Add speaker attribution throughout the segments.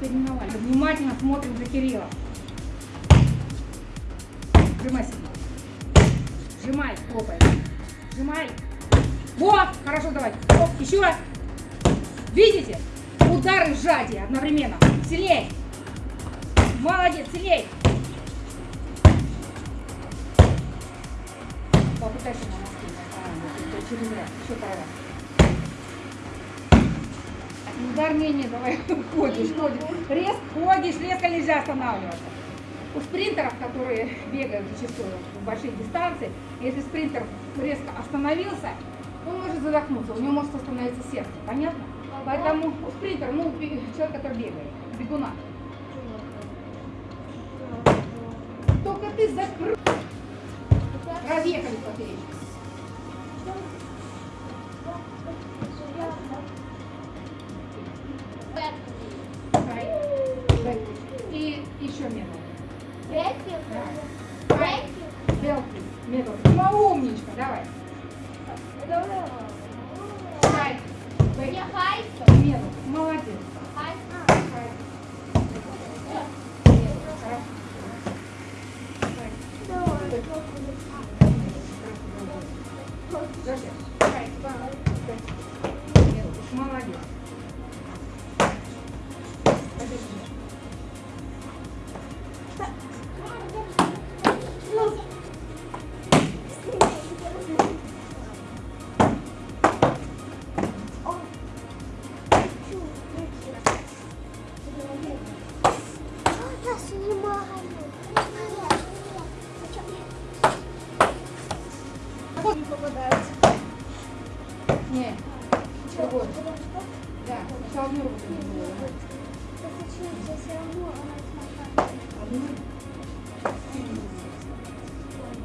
Speaker 1: переименовали. Внимательно смотрим за Кирилла. Сжимай себя. Сжимай, хлопай. Сжимай. Вот, хорошо, давай. Оп, еще. Видите? Удары сжатия одновременно. Сильней. Молодец, сильней. Попытайся на. А, через раз. Еще пару раз. Удар не, не, давай ходишь, ходишь. Резко ходишь, резко нельзя останавливаться. У спринтеров, которые бегают зачастую в большие дистанции, если спринтер резко остановился, он может задохнуться, у него может остановиться сердце, понятно? Поэтому у спринтера, ну, человек, который бегает, бегуна. Только ты закрыл. Разъехали поперечку. Еще. Давай. Белки. Медленно. Ну, умничка, давай. Дай. Дай. Медленно. Молодец. Дай. Медленно. Хорошо. Дай. Подожди. Не. Другой. Да. Сначала.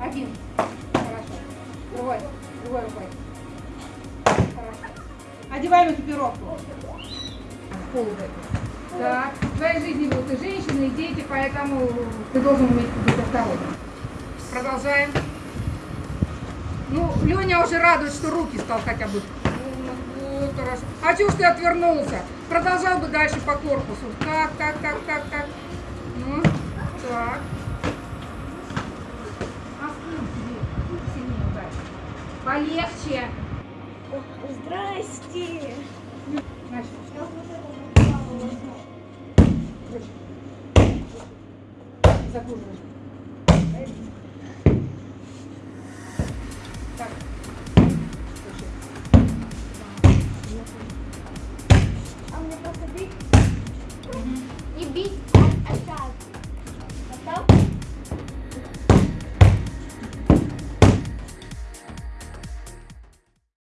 Speaker 1: Один. Хорошо. Другой. Другой рукой. Хорошо. Одеваем экипировку. В пол в Так. В твоей жизни будут и женщины, и дети, поэтому ты должен уметь осторожным. Продолжаем. Ну, Леня уже радует, что руки стал хотя бы. Ну, хорошо. А чего ж ты отвернулся? Продолжал бы дальше по корпусу. Так, так, так, так, так. Ну, так. А. Полегче.
Speaker 2: Здрасте.
Speaker 1: Значит, закруживай. be
Speaker 2: a child.